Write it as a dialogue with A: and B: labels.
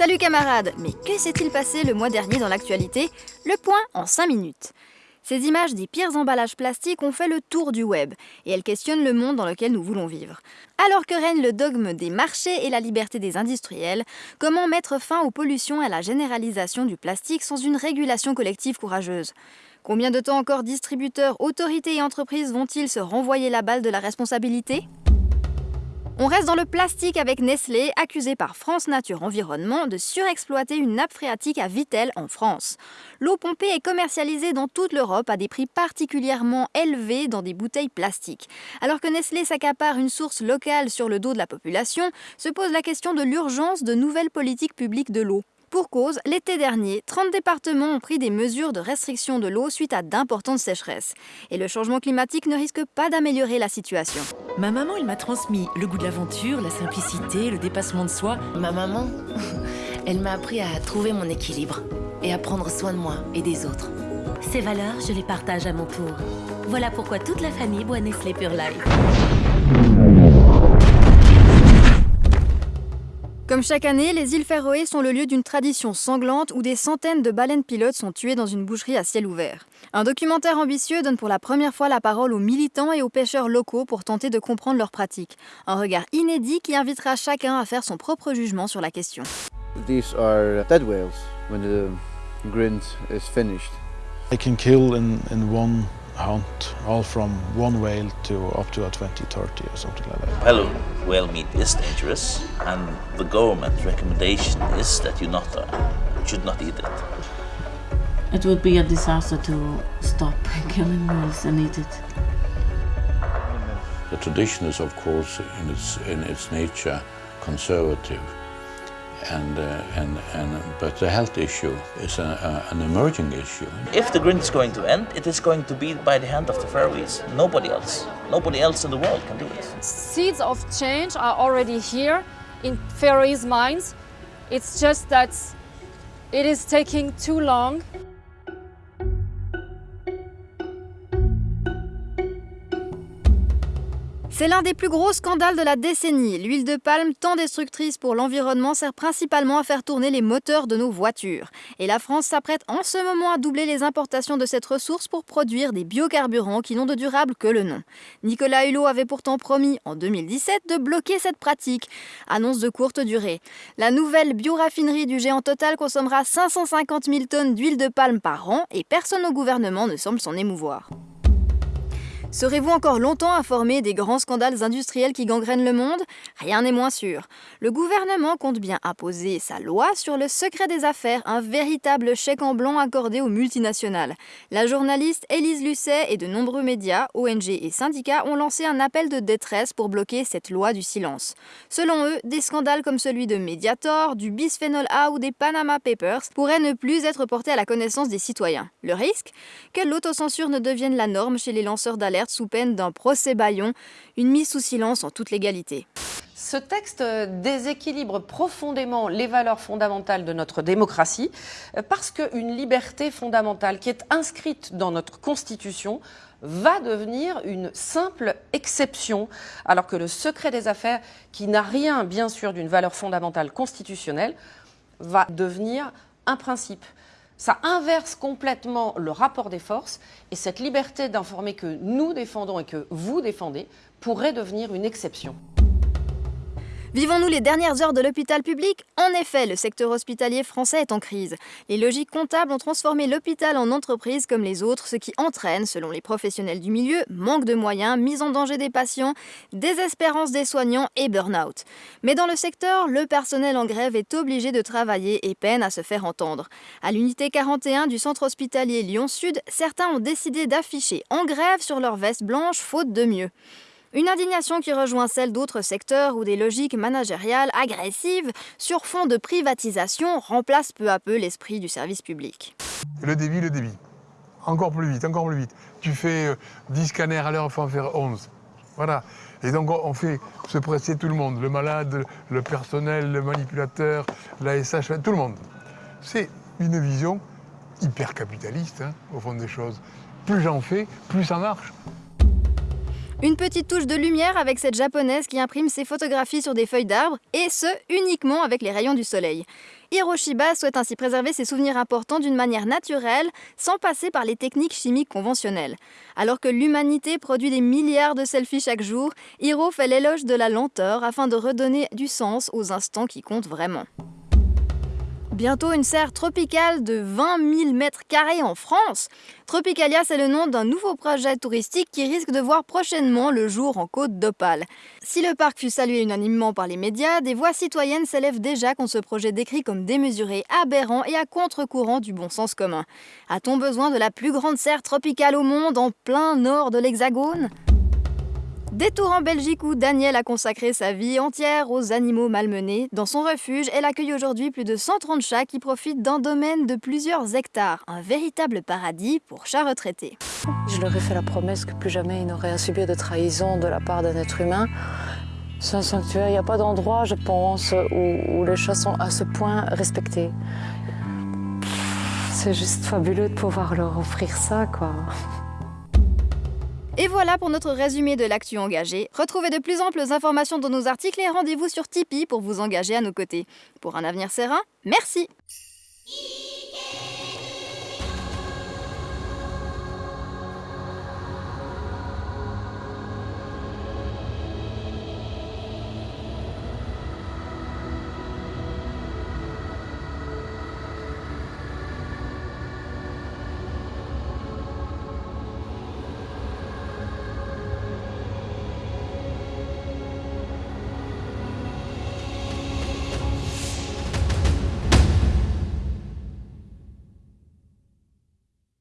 A: Salut camarades Mais que s'est-il passé le mois dernier dans l'actualité? Le point en 5 minutes. Ces images des pires emballages plastiques ont fait le tour du web et elles questionnent le monde dans lequel nous voulons vivre. Alors que règne le dogme des marchés et la liberté des industriels, comment mettre fin aux pollutions et à la généralisation du plastique sans une régulation collective courageuse? Combien de temps encore distributeurs, autorités et entreprises vont-ils se renvoyer la balle de la responsabilité? On reste dans le plastique avec Nestlé, accusé par France Nature Environnement de surexploiter une nappe phréatique à Vittel en France. L'eau pompée est commercialisée dans toute l'Europe à des prix particulièrement élevés dans des bouteilles plastiques. Alors que Nestlé s'accapare une source locale sur le dos de la population, se pose la question de l'urgence de nouvelles politiques publiques de l'eau. Pour cause, l'été dernier, 30 départements ont pris des mesures de restriction de l'eau suite à d'importantes sécheresses. Et le changement climatique ne risque pas d'améliorer la situation.
B: Ma maman, elle m'a transmis le goût de l'aventure, la simplicité, le dépassement de soi.
C: Ma maman, elle m'a appris à trouver mon équilibre et à prendre soin de moi et des autres.
D: Ces valeurs, je les partage à mon tour. Voilà pourquoi toute la famille boit Nestlé Pure Life.
A: Comme chaque année, les îles Féroé sont le lieu d'une tradition sanglante où des centaines de baleines pilotes sont tuées dans une boucherie à ciel ouvert. Un documentaire ambitieux donne pour la première fois la parole aux militants et aux pêcheurs locaux pour tenter de comprendre leurs pratiques. Un regard inédit qui invitera chacun à faire son propre jugement sur la question.
E: These are dead whales when the grind is finished.
F: They can kill in, in one hunt, all from one whale to up to a 20, 30 or something like that.
G: Hello, whale meat is dangerous and the government recommendation is that you not uh, should not eat it.
H: It would be a disaster to stop killing whales and eat it.
I: The tradition is of course in its, in its nature conservative and, uh, and, and, but the health issue is a, a, an emerging issue.
G: If the grind is going to end, it is going to be by the hand of the Faroese. Nobody else. Nobody else in the world can do it.
J: Seeds of change are already here in Faroese minds. It's just that it is taking too long.
A: C'est l'un des plus gros scandales de la décennie. L'huile de palme, tant destructrice pour l'environnement, sert principalement à faire tourner les moteurs de nos voitures. Et la France s'apprête en ce moment à doubler les importations de cette ressource pour produire des biocarburants qui n'ont de durable que le nom. Nicolas Hulot avait pourtant promis en 2017 de bloquer cette pratique. Annonce de courte durée. La nouvelle bioraffinerie du géant Total consommera 550 000 tonnes d'huile de palme par an et personne au gouvernement ne semble s'en émouvoir. Serez-vous encore longtemps informé des grands scandales industriels qui gangrènent le monde? Rien n'est moins sûr. Le gouvernement compte bien imposer sa loi sur le secret des affaires, un véritable chèque en blanc accordé aux multinationales. La journaliste Élise Lucet et de nombreux médias, ONG et syndicats ont lancé un appel de détresse pour bloquer cette loi du silence. Selon eux, des scandales comme celui de Mediator, du bisphénol A ou des Panama Papers pourraient ne plus être portés à la connaissance des citoyens. Le risque? Que l'autocensure ne devienne la norme chez les lanceurs d'alerte sous peine d'un procès baillon, une mise sous silence en toute légalité.
K: Ce texte déséquilibre profondément les valeurs fondamentales de notre démocratie euh, parce qu'une liberté fondamentale qui est inscrite dans notre Constitution va devenir une simple exception, alors que le secret des affaires, qui n'a rien bien sûr d'une valeur fondamentale constitutionnelle, va devenir un principe ça inverse complètement le rapport des forces et cette liberté d'informer que nous défendons et que vous défendez pourrait devenir une exception.
A: Vivons-nous les dernières heures de l'hôpital public En effet, le secteur hospitalier français est en crise. Les logiques comptables ont transformé l'hôpital en entreprise comme les autres, ce qui entraîne, selon les professionnels du milieu, manque de moyens, mise en danger des patients, désespérance des soignants et burn-out. Mais dans le secteur, le personnel en grève est obligé de travailler et peine à se faire entendre. À l'unité 41 du centre hospitalier Lyon-Sud, certains ont décidé d'afficher en grève sur leur veste blanche faute de mieux. Une indignation qui rejoint celle d'autres secteurs où des logiques managériales agressives sur fond de privatisation remplacent peu à peu l'esprit du service public.
L: Le débit, le débit. Encore plus vite, encore plus vite. Tu fais 10 euh, scanners à l'heure, il faut en faire 11. Voilà. Et donc on fait se presser tout le monde, le malade, le personnel, le manipulateur, la SH, tout le monde. C'est une vision hyper capitaliste, hein, au fond des choses. Plus j'en fais, plus ça marche.
A: Une petite touche de lumière avec cette japonaise qui imprime ses photographies sur des feuilles d'arbres, et ce, uniquement avec les rayons du soleil. Hiroshima souhaite ainsi préserver ses souvenirs importants d'une manière naturelle, sans passer par les techniques chimiques conventionnelles. Alors que l'humanité produit des milliards de selfies chaque jour, Hiro fait l'éloge de la lenteur afin de redonner du sens aux instants qui comptent vraiment. Bientôt une serre tropicale de 20 000 mètres carrés en France. Tropicalia, c'est le nom d'un nouveau projet touristique qui risque de voir prochainement le jour en Côte d'Opale. Si le parc fut salué unanimement par les médias, des voix citoyennes s'élèvent déjà contre ce projet décrit comme démesuré, aberrant et à contre-courant du bon sens commun. A-t-on besoin de la plus grande serre tropicale au monde en plein nord de l'Hexagone? Détour en Belgique où Daniel a consacré sa vie entière aux animaux malmenés. Dans son refuge, elle accueille aujourd'hui plus de 130 chats qui profitent d'un domaine de plusieurs hectares. Un véritable paradis pour chats retraités.
J: Je leur ai fait la promesse que plus jamais ils n'auraient à subir de trahison de la part d'un être humain. C'est un sanctuaire, il n'y a pas d'endroit, je pense, où, où les chats sont à ce point respectés. C'est juste fabuleux de pouvoir leur offrir ça, quoi.
A: Et voilà pour notre résumé de l'actu engagée. Retrouvez de plus amples informations dans nos articles et rendez-vous sur Tipeee pour vous engager à nos côtés. Pour un avenir serein, merci